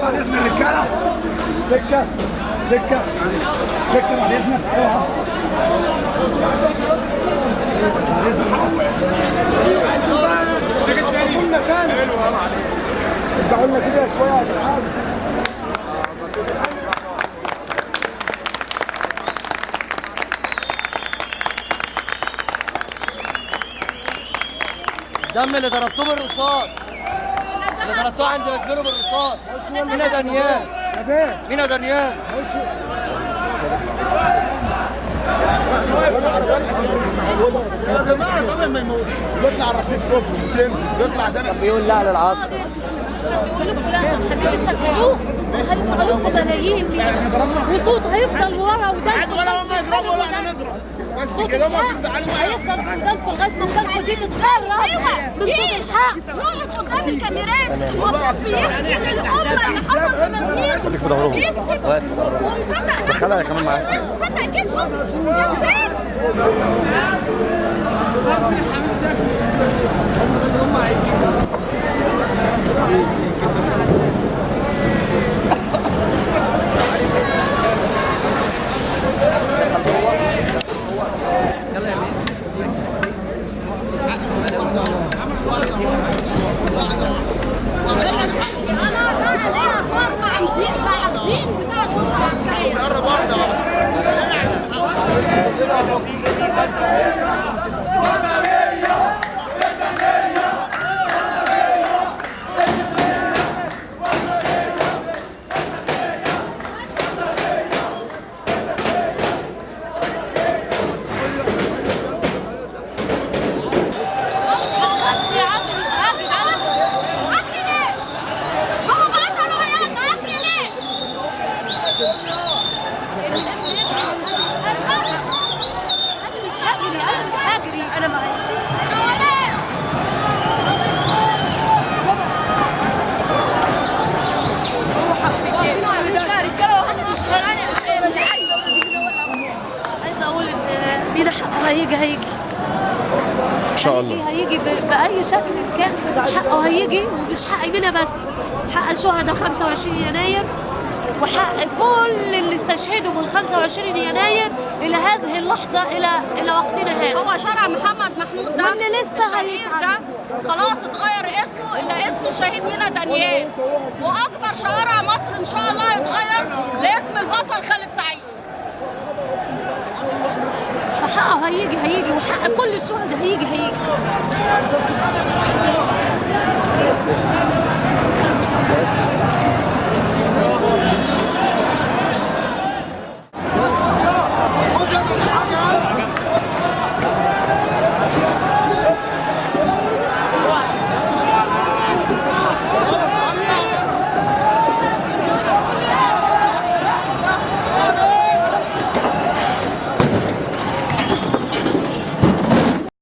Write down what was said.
بعد إذن الرجالة. سكة سكة. سكة بعد اذنك اوعى ارجعوا لنا كده شوية يا جدعان الدم اللي ضربتوه بالرصاص اللي ضربتوه عند مسجونه بالرصاص. مين يا دانيال؟ مين يا دانيال؟ يا جماعة طبعا ما يموت بيطلع الرصيف كفر مش تنزل بيطلع زنق بيقول لا للعصر ملايين وصوت هيفضل ورا وده ولا هم يضربوا ولا إحنا نضرب بس كده ما بتزعلوا هيفضل قدامكم لغايه ما قدامكم دي تتسرب أيوه. جيش يقعد قدام الكاميرات. المفروض بيحكي للأمة اللي حصل في مسجد في ظهرهم. بيكذب ومصدق نفسه دخلها كمان معاك. الناس تصدق كذبه كذاب خلاص مين حقه هيجي هيجي إن شاء الله. هيجي بأي شكل كان بس حقه هيجي ومش حق منا بس. حق الشهداء 25 يناير؟ وحق كل اللي استشهدوا من 25 يناير إلى هذه اللحظة إلى إلى وقتنا هذا. هو شارع محمد محمود ده. واللي لسه الشهيد هيتعمل. ده خلاص اتغير اسمه إلى اسم الشهيد مينا دانيال. وأكبر شوارع مصر إن شاء الله هيتغير لاسم البطل خالد سعيد. هيجي هيجي وحق كل الشهداء هيجي هيجي.